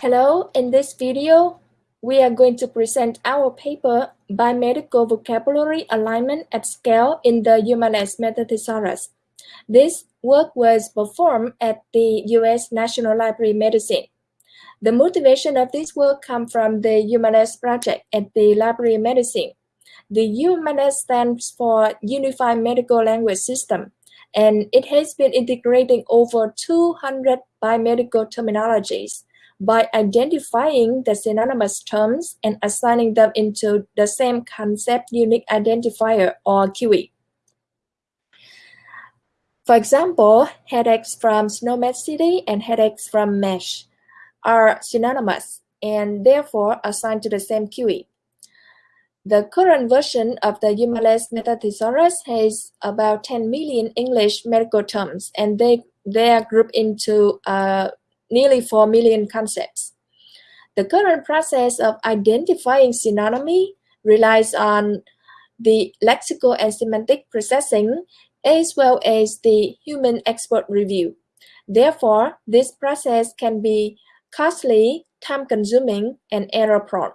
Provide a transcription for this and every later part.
Hello, in this video, we are going to present our paper Biomedical Vocabulary Alignment at Scale in the UMLS Metathesaurus. This work was performed at the U.S. National Library of Medicine. The motivation of this work comes from the UMLS project at the Library of Medicine. The UMLS stands for Unified Medical Language System, and it has been integrating over 200 biomedical terminologies by identifying the synonymous terms and assigning them into the same concept unique identifier or CUI. For example, headaches from SNOMED CT and headaches from MESH are synonymous and therefore assigned to the same CUI. The current version of the UMLS Metathesaurus has about 10 million English medical terms and they, they are grouped into uh, nearly 4 million concepts. The current process of identifying synonymy relies on the lexical and semantic processing as well as the human expert review. Therefore, this process can be costly, time-consuming, and error-prone.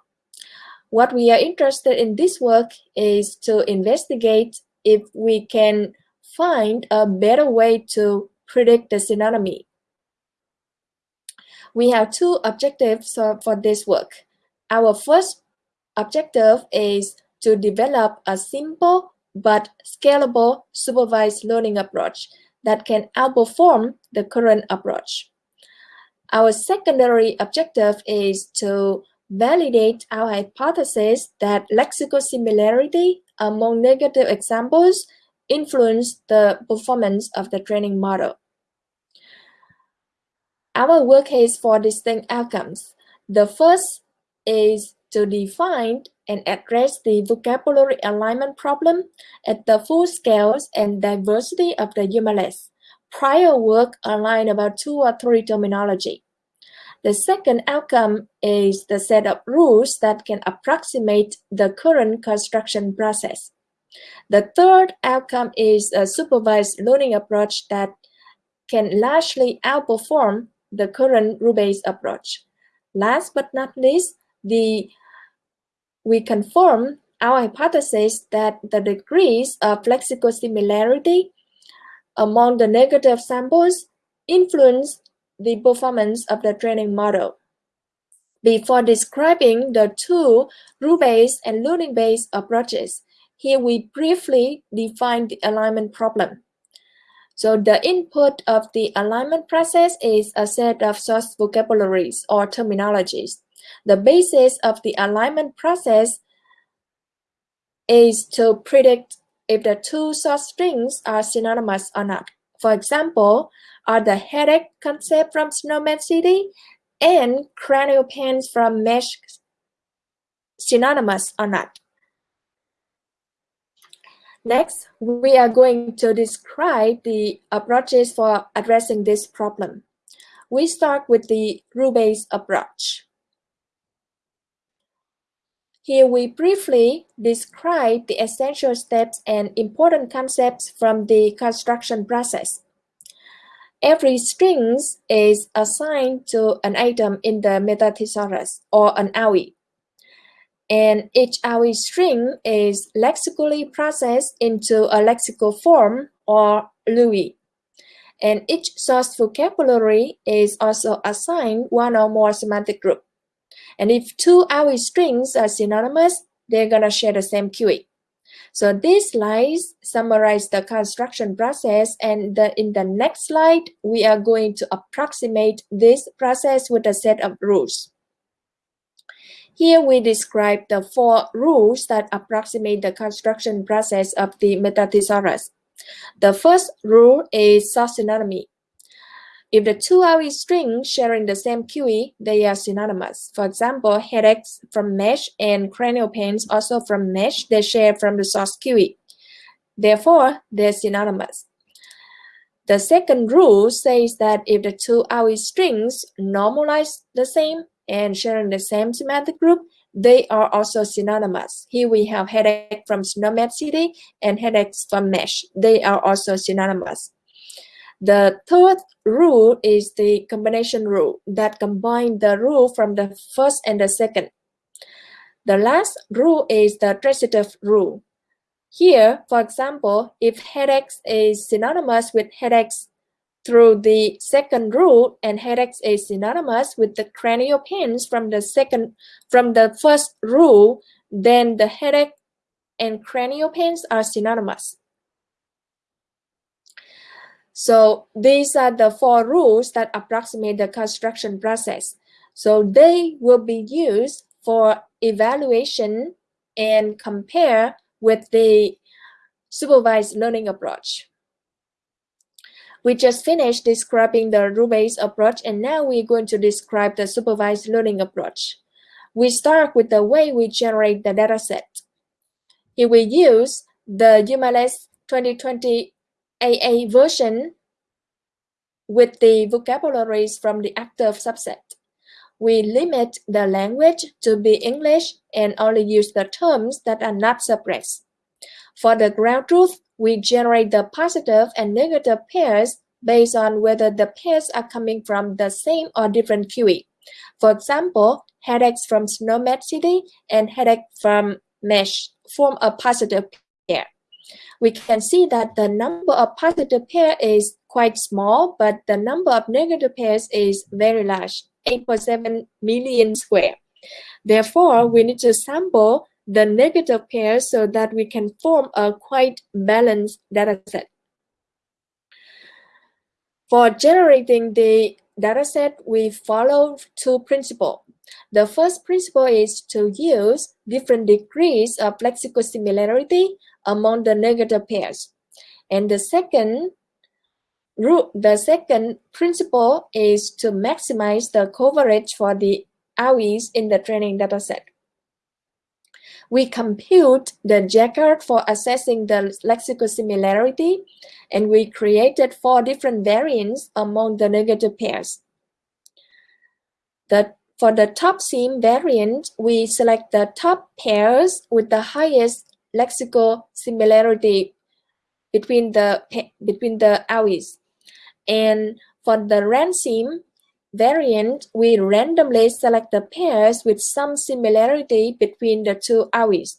What we are interested in this work is to investigate if we can find a better way to predict the synonymy. We have two objectives for this work. Our first objective is to develop a simple but scalable supervised learning approach that can outperform the current approach. Our secondary objective is to validate our hypothesis that lexical similarity among negative examples influence the performance of the training model. Our work has for distinct outcomes. The first is to define and address the vocabulary alignment problem at the full scales and diversity of the UMLS. Prior work aligned about two or three terminology. The second outcome is the set of rules that can approximate the current construction process. The third outcome is a supervised learning approach that can largely outperform the current rule-based approach. Last but not least, the we confirm our hypothesis that the degrees of lexical similarity among the negative samples influence the performance of the training model. Before describing the two rule-based and learning-based approaches, here we briefly define the alignment problem. So the input of the alignment process is a set of source vocabularies or terminologies. The basis of the alignment process is to predict if the two source strings are synonymous or not. For example, are the headache concept from SNOMED CT and cranial pains from MESH synonymous or not? Next, we are going to describe the approaches for addressing this problem. We start with the rule-based approach. Here we briefly describe the essential steps and important concepts from the construction process. Every string is assigned to an atom in the metathesaurus or an AUI and each AUI string is lexically processed into a lexical form or LUI. And each source vocabulary is also assigned one or more semantic group. And if two AUI strings are synonymous, they're going to share the same CUI. So these slides summarize the construction process and the, in the next slide, we are going to approximate this process with a set of rules. Here we describe the four rules that approximate the construction process of the metathesaurus. The first rule is source synonymy. If the two AUI strings sharing the same CUI, they are synonymous. For example, headaches from mesh and cranial pains also from mesh, they share from the source CUI. Therefore, they're synonymous. The second rule says that if the two AUI strings normalize the same, and sharing the same semantic group, they are also synonymous. Here we have headache from SNOMED CT and headaches from MESH. They are also synonymous. The third rule is the combination rule that combine the rule from the first and the second. The last rule is the transitive rule. Here, for example, if headaches is synonymous with headaches through the second rule and headaches is synonymous with the cranial pains from the second from the first rule, then the headache and cranial pains are synonymous. So these are the four rules that approximate the construction process. So they will be used for evaluation and compare with the supervised learning approach. We just finished describing the rule-based approach and now we're going to describe the supervised learning approach. We start with the way we generate the dataset. Here we use the UMLS 2020 AA version with the vocabularies from the active subset. We limit the language to be English and only use the terms that are not suppressed. For the ground truth, we generate the positive and negative pairs based on whether the pairs are coming from the same or different CUI. For example, headaches from SNOMED CT and headache from Mesh form a positive pair. We can see that the number of positive pair is quite small, but the number of negative pairs is very large, 8.7 million square. Therefore, we need to sample the negative pairs so that we can form a quite balanced dataset. For generating the dataset, we follow two principles. The first principle is to use different degrees of lexical similarity among the negative pairs. And the second the second principle is to maximize the coverage for the AUIs in the training dataset. We compute the Jaccard for assessing the lexical similarity, and we created four different variants among the negative pairs. The, for the top sim variant, we select the top pairs with the highest lexical similarity between the between the AUIs. And for the RAND-sim, variant, we randomly select the pairs with some similarity between the two AUIs.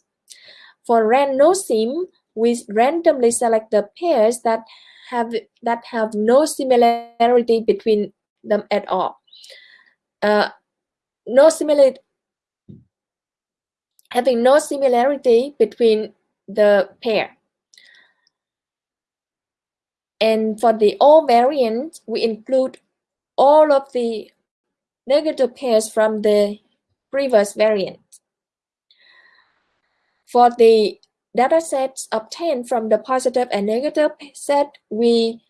For rand no sim, we randomly select the pairs that have that have no similarity between them at all. Uh, no similarity having no similarity between the pair. And for the all variant, we include all of the negative pairs from the previous variant. For the data sets obtained from the positive and negative set, we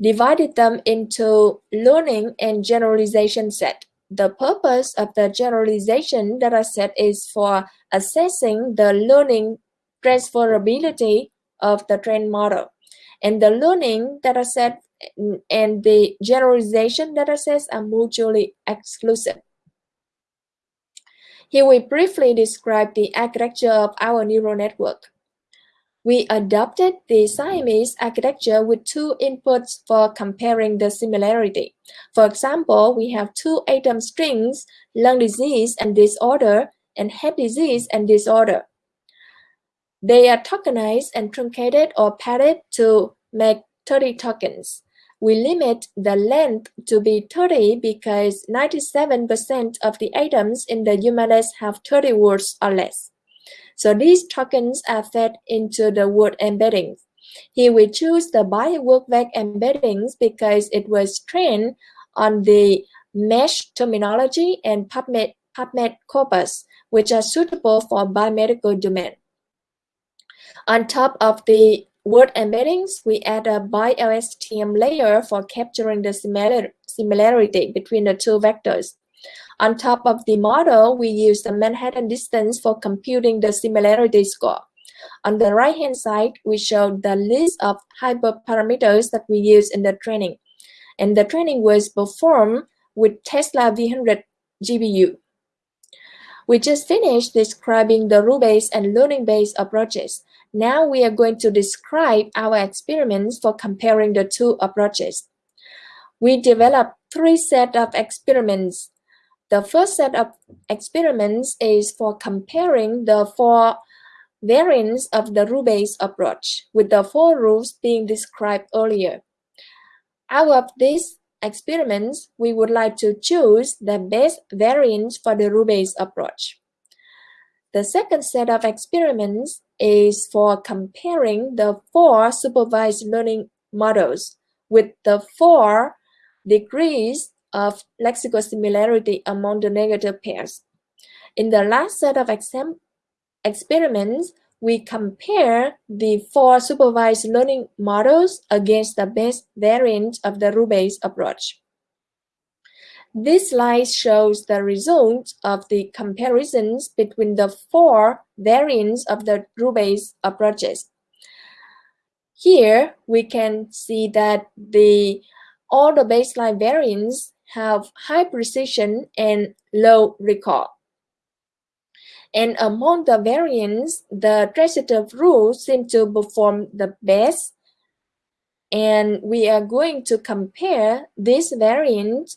divided them into learning and generalization set. The purpose of the generalization data set is for assessing the learning transferability of the trained model. And the learning data set and the generalization datasets are mutually exclusive. Here we briefly describe the architecture of our neural network. We adopted the Siamese architecture with two inputs for comparing the similarity. For example, we have two atom strings, lung disease and disorder, and head disease and disorder. They are tokenized and truncated or padded to make 30 tokens we limit the length to be 30 because 97% of the items in the UMLS have 30 words or less. So these tokens are fed into the word embeddings. Here we choose the BioWordVec embeddings because it was trained on the mesh terminology and PubMed, PubMed corpus, which are suitable for biomedical domain. On top of the word embeddings, we add a BiLSTM layer for capturing the similar, similarity between the two vectors. On top of the model, we use the Manhattan distance for computing the similarity score. On the right-hand side, we show the list of hyperparameters that we use in the training. And the training was performed with Tesla V100 GPU. We just finished describing the rule-based and learning-based approaches. Now we are going to describe our experiments for comparing the two approaches. We developed three sets of experiments. The first set of experiments is for comparing the four variants of the rule-based approach with the four rules being described earlier. Out of these experiments, we would like to choose the best variant for the rule-based approach. The second set of experiments is for comparing the four supervised learning models with the four degrees of lexical similarity among the negative pairs. In the last set of experiments, we compare the four supervised learning models against the best variant of the rule-based approach. This slide shows the results of the comparisons between the four variants of the rule-based approaches. Here, we can see that the all the baseline variants have high precision and low recall. And among the variants, the transitive rule seems to perform the best. And we are going to compare this variant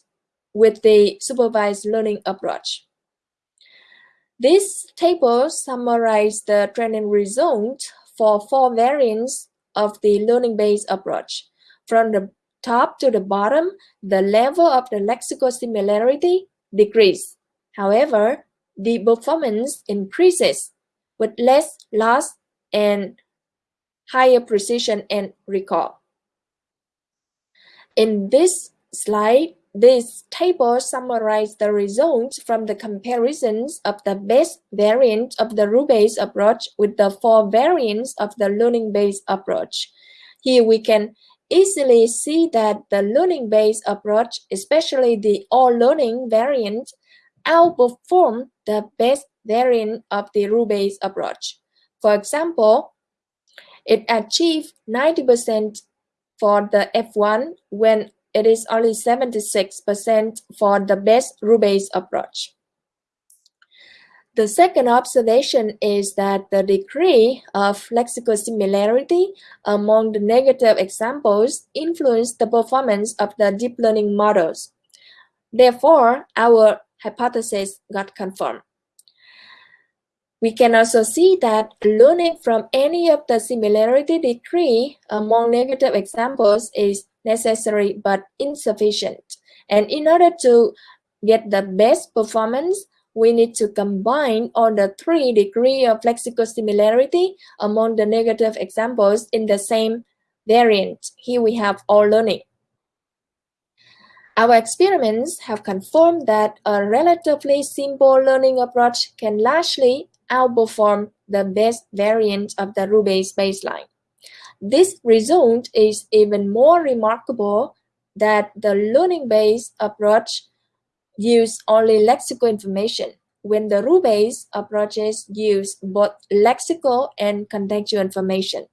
with the supervised learning approach. This table summarizes the training result for four variants of the learning-based approach. From the top to the bottom, the level of the lexical similarity decreases. However, the performance increases with less loss and higher precision and recall. In this slide, this table summarizes the results from the comparisons of the best variant of the rule-based approach with the four variants of the learning-based approach. Here we can easily see that the learning-based approach, especially the all-learning variant, outperform the best variant of the rule-based approach. For example, it achieved 90% for the F1 when it is only 76% for the best rule-based approach. The second observation is that the degree of lexical similarity among the negative examples influence the performance of the deep learning models. Therefore, our hypothesis got confirmed. We can also see that learning from any of the similarity degree among negative examples is necessary but insufficient. And in order to get the best performance, we need to combine all the three degree of lexical similarity among the negative examples in the same variant. Here we have all learning. Our experiments have confirmed that a relatively simple learning approach can largely outperform the best variant of the rule-based baseline. This result is even more remarkable that the learning-based approach use only lexical information when the rule-based approaches use both lexical and contextual information.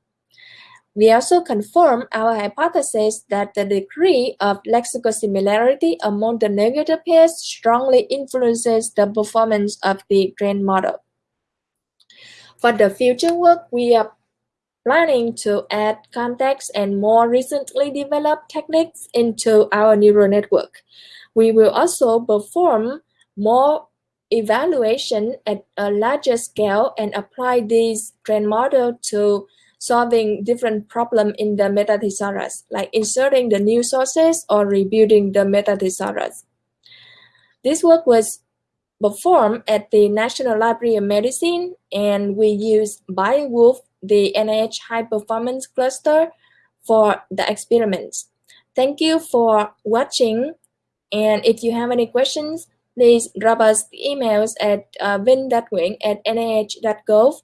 We also confirm our hypothesis that the degree of lexical similarity among the negative pairs strongly influences the performance of the trained model. For the future work, we are planning to add context and more recently developed techniques into our neural network. We will also perform more evaluation at a larger scale and apply this trained model to solving different problems in the metathesaurus, like inserting the new sources or rebuilding the metathesaurus. This work was performed at the National Library of Medicine, and we used Biowulf the NIH High Performance Cluster for the experiments. Thank you for watching. And if you have any questions, please drop us the emails at uh, vinh.nguyễn at nih.gov